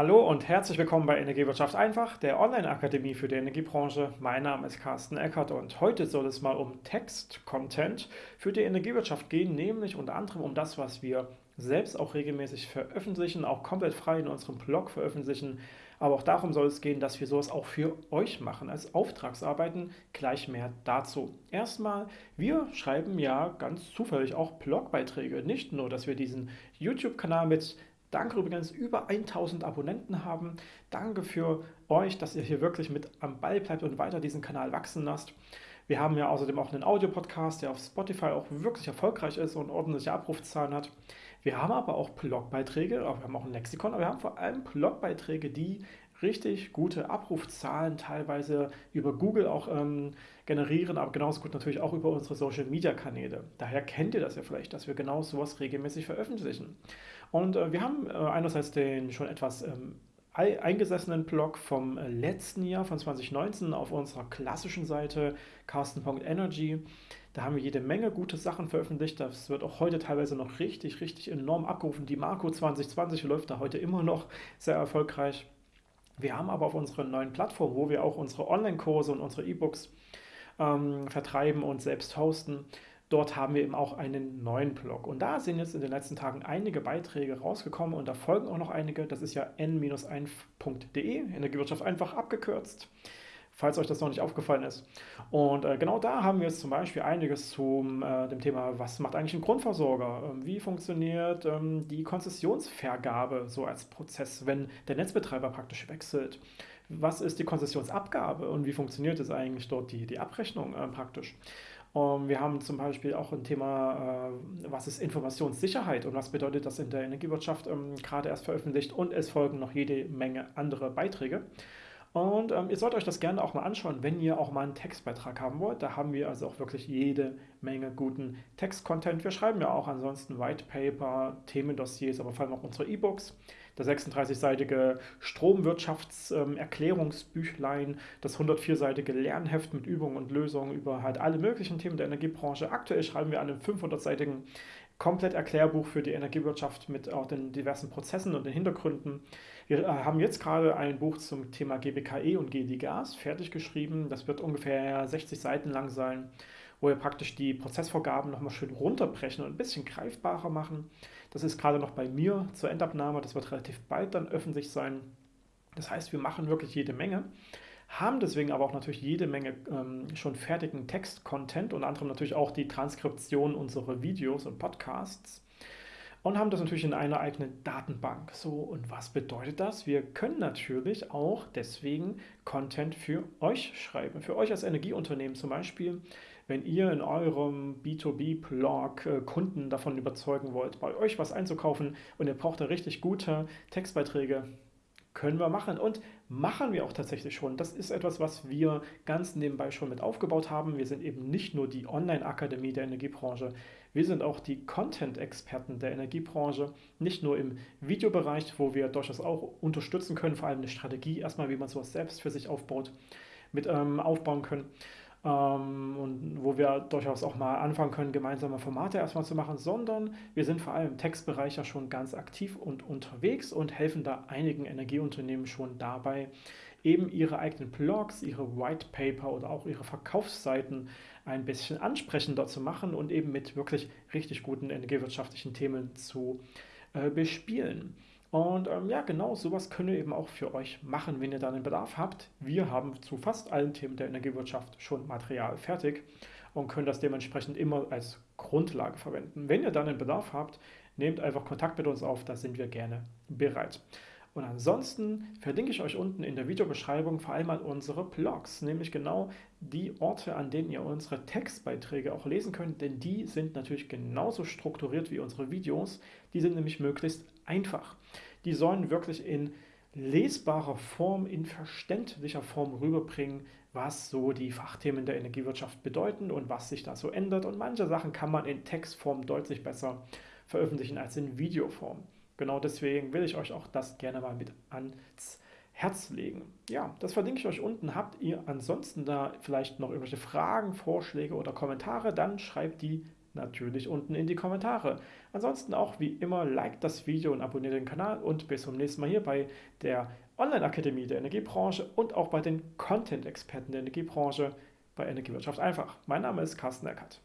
Hallo und herzlich willkommen bei Energiewirtschaft einfach, der Online-Akademie für die Energiebranche. Mein Name ist Carsten Eckert und heute soll es mal um Text-Content für die Energiewirtschaft gehen, nämlich unter anderem um das, was wir selbst auch regelmäßig veröffentlichen, auch komplett frei in unserem Blog veröffentlichen. Aber auch darum soll es gehen, dass wir sowas auch für euch machen als Auftragsarbeiten. Gleich mehr dazu. Erstmal, wir schreiben ja ganz zufällig auch Blogbeiträge. Nicht nur, dass wir diesen YouTube-Kanal mit Danke übrigens, über 1000 Abonnenten haben. Danke für euch, dass ihr hier wirklich mit am Ball bleibt und weiter diesen Kanal wachsen lasst. Wir haben ja außerdem auch einen Audio-Podcast, der auf Spotify auch wirklich erfolgreich ist und ordentliche Abrufzahlen hat. Wir haben aber auch Blogbeiträge, wir haben auch ein Lexikon, aber wir haben vor allem Blogbeiträge, die richtig gute Abrufzahlen teilweise über Google auch ähm, generieren, aber genauso gut natürlich auch über unsere Social Media Kanäle. Daher kennt ihr das ja vielleicht, dass wir genau sowas regelmäßig veröffentlichen. Und äh, wir haben äh, einerseits den schon etwas ähm, eingesessenen Blog vom äh, letzten Jahr, von 2019, auf unserer klassischen Seite carsten.energy. Da haben wir jede Menge gute Sachen veröffentlicht. Das wird auch heute teilweise noch richtig, richtig enorm abgerufen. Die Marco 2020 läuft da heute immer noch sehr erfolgreich. Wir haben aber auf unserer neuen Plattform, wo wir auch unsere Online-Kurse und unsere E-Books ähm, vertreiben und selbst hosten, dort haben wir eben auch einen neuen Blog. Und da sind jetzt in den letzten Tagen einige Beiträge rausgekommen und da folgen auch noch einige. Das ist ja n-1.de, Energiewirtschaft einfach abgekürzt falls euch das noch nicht aufgefallen ist. Und äh, genau da haben wir jetzt zum Beispiel einiges zu äh, dem Thema, was macht eigentlich ein Grundversorger? Ähm, wie funktioniert ähm, die Konzessionsvergabe so als Prozess, wenn der Netzbetreiber praktisch wechselt? Was ist die Konzessionsabgabe und wie funktioniert es eigentlich dort die, die Abrechnung äh, praktisch? Um, ähm, wir haben zum Beispiel auch ein Thema, äh, was ist Informationssicherheit und was bedeutet das in der Energiewirtschaft, ähm, gerade erst veröffentlicht und es folgen noch jede Menge andere Beiträge. Und ähm, ihr sollt euch das gerne auch mal anschauen, wenn ihr auch mal einen Textbeitrag haben wollt. Da haben wir also auch wirklich jede Menge guten Textcontent. Wir schreiben ja auch ansonsten White Paper, Themendossiers, aber vor allem auch unsere E-Books. Das 36-seitige Stromwirtschaftserklärungsbüchlein, das 104-seitige Lernheft mit Übungen und Lösungen über halt alle möglichen Themen der Energiebranche. Aktuell schreiben wir an einem 500-seitigen komplett Erklärbuch für die Energiewirtschaft mit auch den diversen Prozessen und den Hintergründen. Wir äh, haben jetzt gerade ein Buch zum Thema GBKE und GD Gas fertig geschrieben. Das wird ungefähr 60 Seiten lang sein, wo wir praktisch die Prozessvorgaben nochmal schön runterbrechen und ein bisschen greifbarer machen. Das ist gerade noch bei mir zur Endabnahme. Das wird relativ bald dann öffentlich sein. Das heißt, wir machen wirklich jede Menge haben deswegen aber auch natürlich jede Menge ähm, schon fertigen Text-Content, unter anderem natürlich auch die Transkription unserer Videos und Podcasts und haben das natürlich in einer eigenen Datenbank. So, und was bedeutet das? Wir können natürlich auch deswegen Content für euch schreiben, für euch als Energieunternehmen zum Beispiel. Wenn ihr in eurem B2B-Blog äh, Kunden davon überzeugen wollt, bei euch was einzukaufen und ihr braucht da richtig gute Textbeiträge, können wir machen und machen wir auch tatsächlich schon. Das ist etwas, was wir ganz nebenbei schon mit aufgebaut haben. Wir sind eben nicht nur die Online-Akademie der Energiebranche, wir sind auch die Content-Experten der Energiebranche, nicht nur im Videobereich, wo wir durchaus auch unterstützen können, vor allem eine Strategie erstmal, wie man sowas selbst für sich aufbaut, mit ähm, aufbauen können ähm, und wo wir durchaus auch mal anfangen können, gemeinsame Formate erstmal zu machen, sondern wir sind vor allem im Textbereich ja schon ganz aktiv und unterwegs und helfen da einigen Energieunternehmen schon dabei, eben ihre eigenen Blogs, ihre White Paper oder auch ihre Verkaufsseiten ein bisschen ansprechender zu machen und eben mit wirklich richtig guten energiewirtschaftlichen Themen zu äh, bespielen. Und ähm, ja, genau sowas können wir eben auch für euch machen, wenn ihr dann einen Bedarf habt. Wir haben zu fast allen Themen der Energiewirtschaft schon Material fertig und können das dementsprechend immer als Grundlage verwenden. Wenn ihr dann einen Bedarf habt, nehmt einfach Kontakt mit uns auf, da sind wir gerne bereit. Und ansonsten verlinke ich euch unten in der Videobeschreibung vor allem mal unsere Blogs, nämlich genau die Orte, an denen ihr unsere Textbeiträge auch lesen könnt, denn die sind natürlich genauso strukturiert wie unsere Videos. Die sind nämlich möglichst einfach. Die sollen wirklich in lesbarer Form, in verständlicher Form rüberbringen, was so die Fachthemen der Energiewirtschaft bedeuten und was sich da so ändert. Und manche Sachen kann man in Textform deutlich besser veröffentlichen als in Videoform. Genau deswegen will ich euch auch das gerne mal mit ans Herz legen. Ja, das verlinke ich euch unten. Habt ihr ansonsten da vielleicht noch irgendwelche Fragen, Vorschläge oder Kommentare, dann schreibt die natürlich unten in die Kommentare. Ansonsten auch wie immer, like das Video und abonniert den Kanal und bis zum nächsten Mal hier bei der Online-Akademie der Energiebranche und auch bei den Content-Experten der Energiebranche bei Energiewirtschaft einfach. Mein Name ist Carsten Eckert.